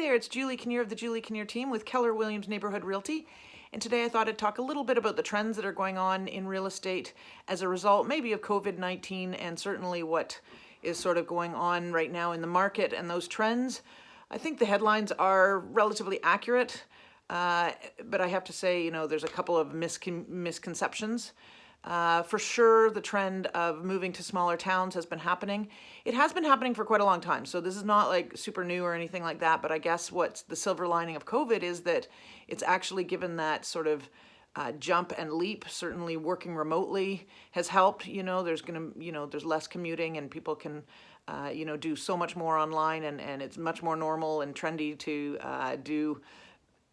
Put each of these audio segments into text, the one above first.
there, it's Julie Kinnear of the Julie Kinnear team with Keller Williams Neighborhood Realty. And today I thought I'd talk a little bit about the trends that are going on in real estate as a result maybe of COVID-19 and certainly what is sort of going on right now in the market and those trends. I think the headlines are relatively accurate, uh, but I have to say, you know, there's a couple of miscon misconceptions. Uh, for sure, the trend of moving to smaller towns has been happening. It has been happening for quite a long time, so this is not like super new or anything like that, but I guess what's the silver lining of COVID is that it's actually given that sort of uh, jump and leap. Certainly working remotely has helped, you know, there's gonna, you know, there's less commuting and people can, uh, you know, do so much more online and, and it's much more normal and trendy to uh, do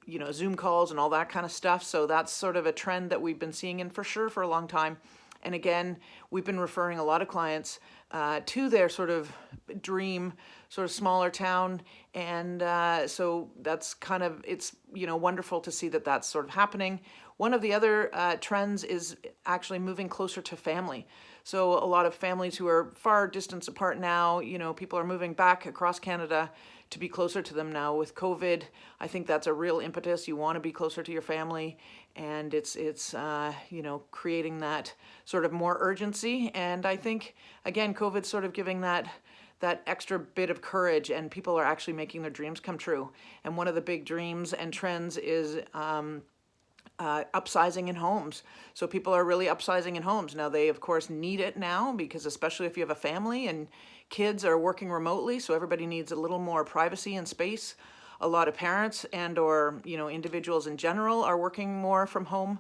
you know, Zoom calls and all that kind of stuff. So that's sort of a trend that we've been seeing in for sure for a long time. And again, we've been referring a lot of clients uh, to their sort of dream sort of smaller town. And uh, so that's kind of, it's, you know, wonderful to see that that's sort of happening. One of the other uh, trends is actually moving closer to family. So a lot of families who are far distance apart now, you know, people are moving back across Canada to be closer to them now with COVID. I think that's a real impetus. You want to be closer to your family and it's, it's uh, you know, creating that sort of more urgency. And I think, again, COVID's sort of giving that that extra bit of courage and people are actually making their dreams come true. And one of the big dreams and trends is um, uh, upsizing in homes. So people are really upsizing in homes. Now they of course need it now because especially if you have a family and kids are working remotely, so everybody needs a little more privacy and space. A lot of parents and or you know individuals in general are working more from home,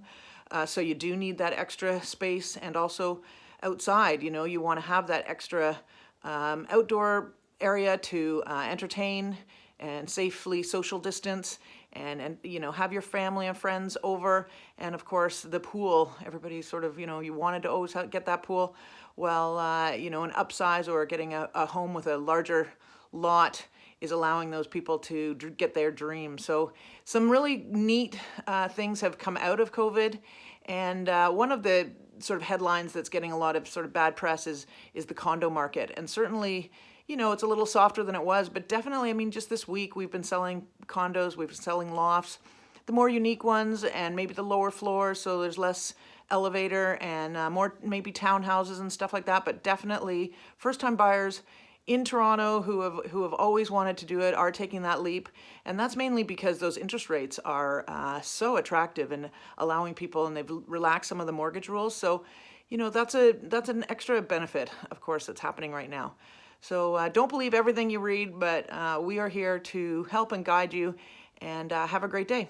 uh, so you do need that extra space and also outside, you know, you want to have that extra um, outdoor area to uh, entertain and safely social distance and, and, you know, have your family and friends over. And of course, the pool, everybody sort of, you know, you wanted to always get that pool. Well, uh, you know, an upsize or getting a, a home with a larger lot is allowing those people to get their dream. So some really neat uh, things have come out of COVID. And uh, one of the sort of headlines that's getting a lot of sort of bad press is, is the condo market. And certainly, you know, it's a little softer than it was, but definitely, I mean, just this week we've been selling condos, we've been selling lofts, the more unique ones and maybe the lower floors, so there's less elevator and uh, more maybe townhouses and stuff like that, but definitely first-time buyers in Toronto who have who have always wanted to do it are taking that leap. And that's mainly because those interest rates are uh, so attractive and allowing people and they've relaxed some of the mortgage rules. So you know that's a that's an extra benefit of course that's happening right now. So uh, don't believe everything you read, but uh, we are here to help and guide you. And uh, have a great day.